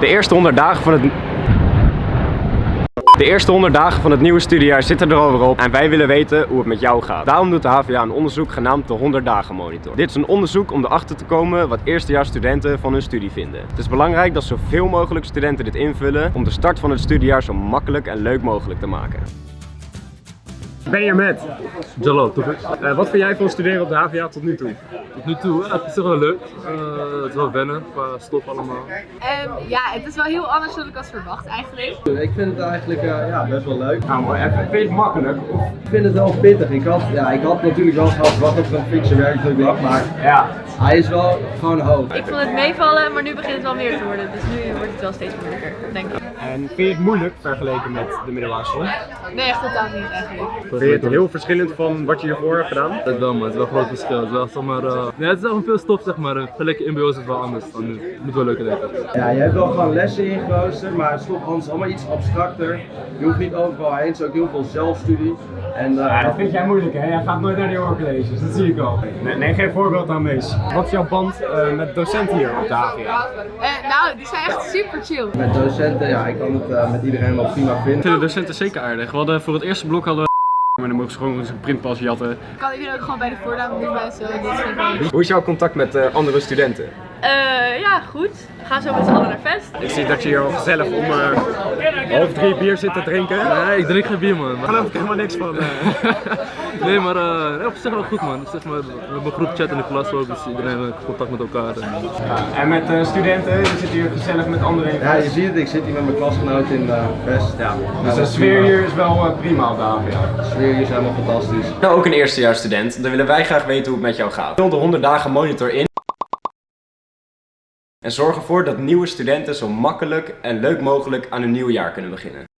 De eerste 100 dagen van het... De eerste 100 dagen van het nieuwe studiejaar zitten er alweer op en wij willen weten hoe het met jou gaat. Daarom doet de HVA een onderzoek genaamd de 100 dagen monitor. Dit is een onderzoek om erachter te komen wat eerstejaarsstudenten van hun studie vinden. Het is belangrijk dat zoveel mogelijk studenten dit invullen om de start van het studiejaar zo makkelijk en leuk mogelijk te maken. Ben hier met. Jalal, toch? Eh, wat vind jij van studeren op de HVA tot nu toe? Tot nu toe, ja, het is toch wel leuk. Eh, het is wel wennen qua stof allemaal. Ehm, ja, het is wel heel anders dan ik had verwacht eigenlijk. Ik vind het eigenlijk eh, ja, best wel leuk. Nou, maar even, vind je het makkelijk? Of... Ik vind het wel pittig. Ik had, ja, ik had natuurlijk wel gehad wat het een fikse werkdruk lag, maar Ja. hij is wel gewoon hoog. Ik vond het meevallen, maar nu begint het wel meer te worden. Dus nu wordt het wel steeds moeilijker, denk ik. En vind je het moeilijk vergeleken met de middelbare school? Nee, echt totaal niet eigenlijk. Vind je het heel verschillend van wat je hiervoor hebt gedaan? Het is wel, maar het is wel een groot verschil. Het is wel, zeg maar, eh, nee, het is wel veel stof, zeg maar. Vergeleken in is het wel anders dan nu. Het moet wel lukken, denk ik. Ja, je hebt wel gewoon lessen ingeroosterd, maar het stopt anders allemaal iets abstracter. Je hoeft niet overal heen, het is ook heel veel zelfstudie. En, eh, Ja, dat vind jij moeilijk hè? Jij gaat nooit naar die hoorcolleges, dat zie ik al. Nee, neem geen voorbeeld aan Mees. Wat is jouw band eh, met docenten hier op de HVA? Eh, nou, die zijn echt super chill. Met docenten, ja, ik kan het eh, met iedereen wel prima vinden. Ik vind de docenten zeker aardig. We hadden voor het eerste blok hadden we maar dan mogen ze gewoon zijn printpas jatten. Kan iedereen ook gewoon bij de voornaam doen. Dat is. Hoe is jouw contact met eh, andere studenten? Eh, ja, goed. We gaan zo met z'n allen naar fest. Ik zie dat je hier al gezellig om eh, half drie bier zit te drinken. Nee, ik drink geen bier, man. Maar- geloof ik helemaal niks van. eh. nee, maar uh, op zich wel goed, man. Zeg maar, we hebben een groep chat in de klas ook, dus iedereen heeft contact met elkaar. En, En met studenten, je zit hier gezellig met anderen in Ja, je ziet het, ik zit hier met mijn klasgenoot in de vest. Ja, Dus de sfeer hier is wel prima op de HVA. De sfeer hier is helemaal fantastisch. Nou, ook een eerstejaarsstudent, dan willen wij graag weten hoe het met jou gaat. Vul de 100 dagen monitor in. En zorg ervoor dat nieuwe studenten zo makkelijk en leuk mogelijk aan hun nieuwe jaar kunnen beginnen.